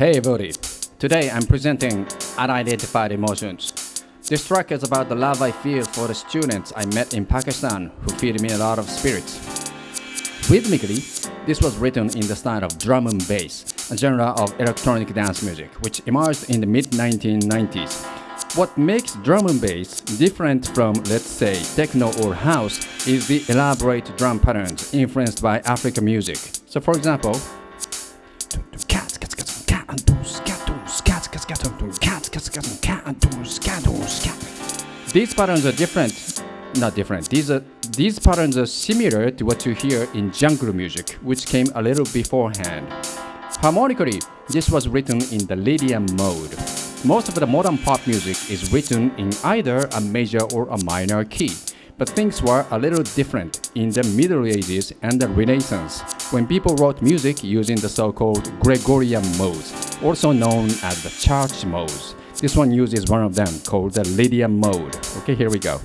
Hey everybody, today I'm presenting Unidentified Emotions. This track is about the love I feel for the students I met in Pakistan who feed me a lot of spirits. Rhythmically, this was written in the style of drum and bass, a genre of electronic dance music which emerged in the mid-1990s. What makes drum and bass different from, let's say, techno or house is the elaborate drum patterns influenced by African music. So for example, these patterns are different, not different. These are these patterns are similar to what you hear in jungle music, which came a little beforehand. Harmonically, this was written in the Lydian mode. Most of the modern pop music is written in either a major or a minor key. But things were a little different in the Middle Ages and the Renaissance, when people wrote music using the so-called Gregorian modes, also known as the church modes. This one uses one of them called the Lydian mode. Okay, here we go.